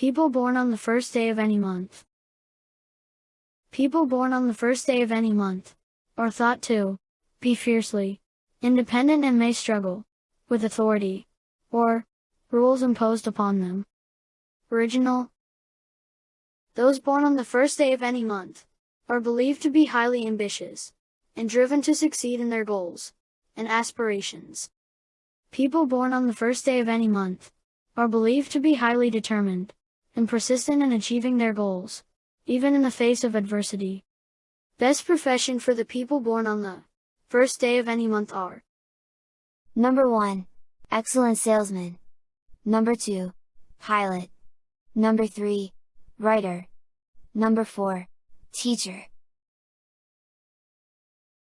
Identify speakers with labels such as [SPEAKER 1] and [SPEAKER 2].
[SPEAKER 1] People born on the first day of any month. People born on the first day of any month, are thought to, be fiercely, independent and may struggle, with authority, or, rules imposed upon them. Original Those born on the first day of any month, are believed to be highly ambitious, and driven to succeed in their goals, and aspirations. People born on the first day of any month, are believed to be highly determined, and persistent in achieving their goals, even in the face of adversity. Best profession for the people born on the first day of any month are
[SPEAKER 2] Number 1. Excellent salesman. Number 2. Pilot. Number 3. Writer. Number 4. Teacher.